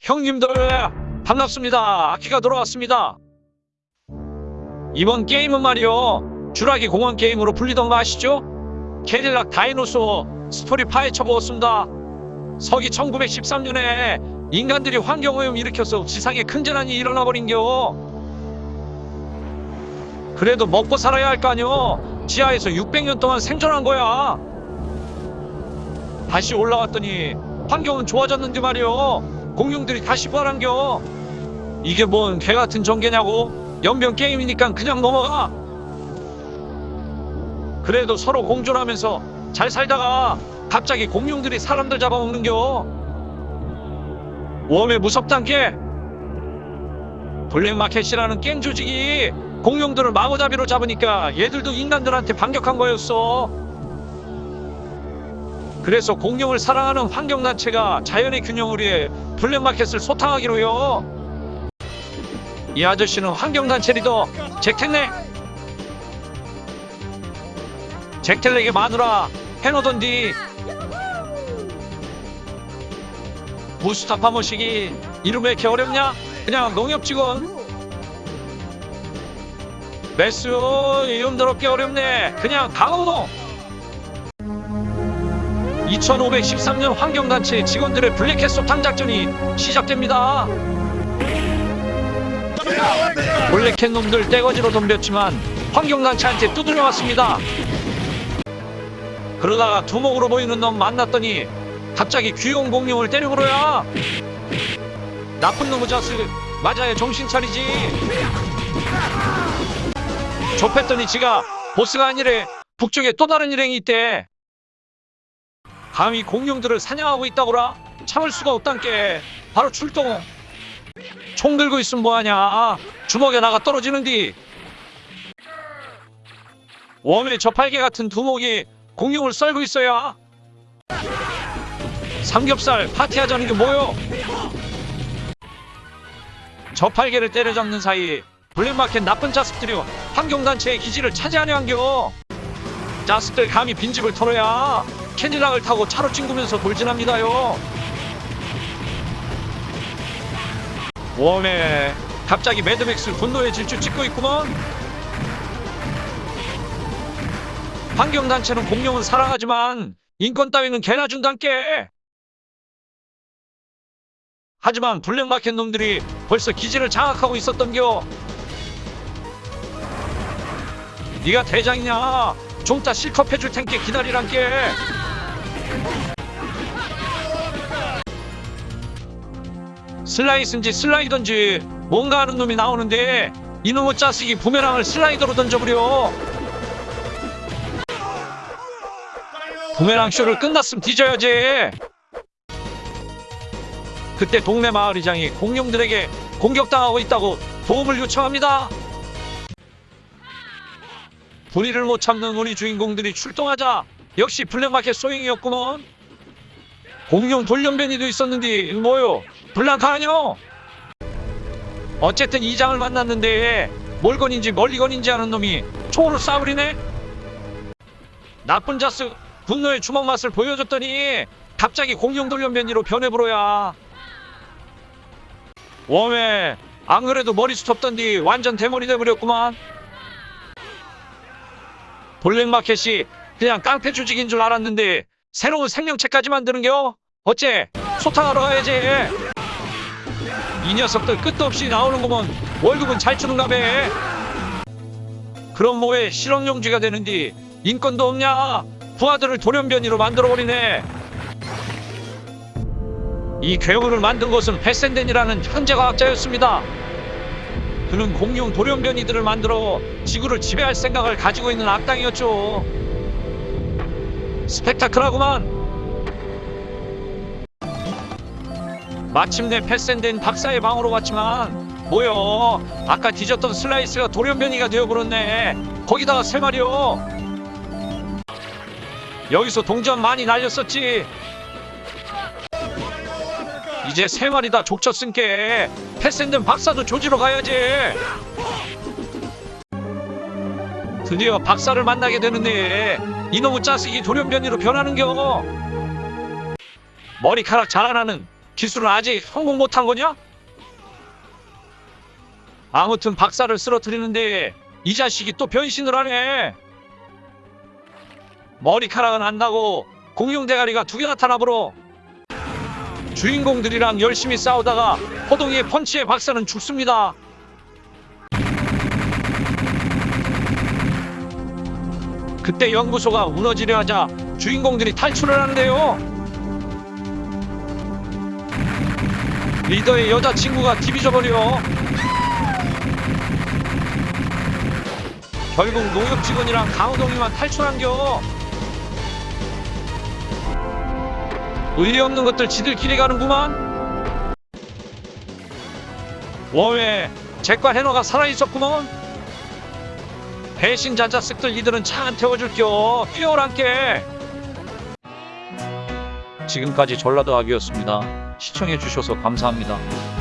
형님들 반갑습니다. 아키가 돌아왔습니다. 이번 게임은 말이요. 주라기 공원 게임으로 불리던 거 아시죠? 캐딜락 dinosaur 스토리 파헤쳐 보았습니다. 서기 1913년에 인간들이 환경오염 일으켜서 지상에 큰 재난이 일어나 버린겨. 그래도 먹고 살아야 할 거 아니요. 지하에서 600년 동안 생존한 거야. 다시 올라왔더니 환경은 좋아졌는데 말이요. 공룡들이 다시 부활한겨. 이게 뭔 개같은 전개냐고. 연병 게임이니까 그냥 넘어가. 그래도 서로 공존하면서 잘 살다가 갑자기 공룡들이 사람들 잡아먹는겨. 웜에 무섭단 게. 블랙마켓이라는 깽 조직이 공룡들을 마구잡이로 잡으니까 얘들도 인간들한테 반격한 거였어. 그래서 공룡을 사랑하는 환경단체가 자연의 균형을 위해 블랙마켓을 소탕하기로요. 이 아저씨는 환경단체 리더 잭텔렉. 잭텔렉의 마누라 해노던디. 무스타파 모시기 이름 왜 이렇게 어렵냐? 그냥 농협 직원. 메스 이름 더럽게 어렵네. 그냥 강호동. 2513년 환경단체 직원들의 블랙햇 소탕 작전이 시작됩니다. 블랙햇 놈들 떼거지로 덤볐지만 환경단체한테 두들려 왔습니다. 그러다가 두목으로 보이는 놈 만났더니 갑자기 귀여운 공룡을 때려버려야 나쁜 놈의 자식 맞아야 정신 차리지 좁혔더니 지가 보스가 아니래 북쪽에 또 다른 일행이 있대 감히 공룡들을 사냥하고 있다고라? 참을 수가 없단께. 바로 출동. 총 들고 있으면 뭐하냐? 주먹에 나가 떨어지는디. 웜의 저팔계 같은 두목이 공룡을 썰고 있어야. 삼겹살 파티하자는 게 뭐요? 저팔계를 때려잡는 사이 블랙마켓 나쁜 자식들이 환경단체의 기지를 차지하려 한겨. 자식들 감히 빈집을 털어야 캐딜락을 타고 차로 찡구면서 돌진합니다요. 워메 갑자기 매드맥스 분노의 질주 찍고 있구먼. 환경단체는 공룡은 사랑하지만 인권 따위는 개나 준단께. 하지만 블랙마켓 놈들이 벌써 기지를 장악하고 있었던겨. 네가 대장이냐? 좀 이따 실컷 해줄 텐께 기다리란께 슬라이스인지 슬라이던지 뭔가 하는 놈이 나오는데 이놈의 짜식이 부메랑을 슬라이더로 던져버려. 부메랑 쇼를 끝났으면 뒤져야지. 그때 동네 마을이장이 공룡들에게 공격당하고 있다고 도움을 요청합니다. 분위를 못 참는 우리 주인공들이 출동하자 역시 블랙마켓 소행이었구먼. 공룡 돌연변이도 있었는데 뭐요 블랑카 아뇨? 어쨌든 이장을 만났는데 몰건인지 멀리건인지 하는 놈이 총으로 쏴버리네? 나쁜 자스 분노의 주먹 맛을 보여줬더니 갑자기 공룡 돌연변이로 변해버려야. 웜에 안 그래도 머리숱 없던디 완전 대머리 돼버렸구만. 블랙마켓이 그냥 깡패 조직인 줄 알았는데 새로운 생명체까지 만드는겨? 어째 소탕하러 가야지 이 녀석들 끝도 없이 나오는구먼 월급은 잘 주는가 배 그럼 뭐해? 실험용지가 되는디 인권도 없냐? 부하들을 돌연변이로 만들어버리네. 이 괴물을 만든 것은 패센덴이라는 현재 과학자였습니다. 그는 공룡 돌연변이들을 만들어 지구를 지배할 생각을 가지고 있는 악당이었죠. 스펙타클하구만 마침내 패센덴 박사의 방으로 갔지만 뭐여? 아까 뒤졌던 슬라이스가 돌연변이가 되어버렸네. 거기다가 세 마리요. 여기서 동전 많이 날렸었지. 이제 세 마리 다 족쳤은께 패센덴 박사도 조지러 가야지. 드디어 박사를 만나게 되는데 이놈의 짜식이 돌연변이로 변하는겨? 머리카락 자라나는 기술은 아직 성공 못한 거냐? 아무튼 박사를 쓰러뜨리는데 이 자식이 또 변신을 하네. 머리카락은 안 나고 공룡 대가리가 두 개 나타나버려. 주인공들이랑 열심히 싸우다가 호동이의 펀치에 박사는 죽습니다. 그때 연구소가 무너지려 하자 주인공들이 탈출을 하는데요. 리더의 여자친구가 뒤비져버려. 결국 농협 직원이랑 강호동이만 탈출한겨. 의리 없는 것들 지들끼리 가는구만. 워외 제과 해너가 살아있었구먼. 배신 자자식들 이들은 차 안 태워줄겨. 뛰어란게. 지금까지 전라도 아기였습니다. 시청해주셔서 감사합니다.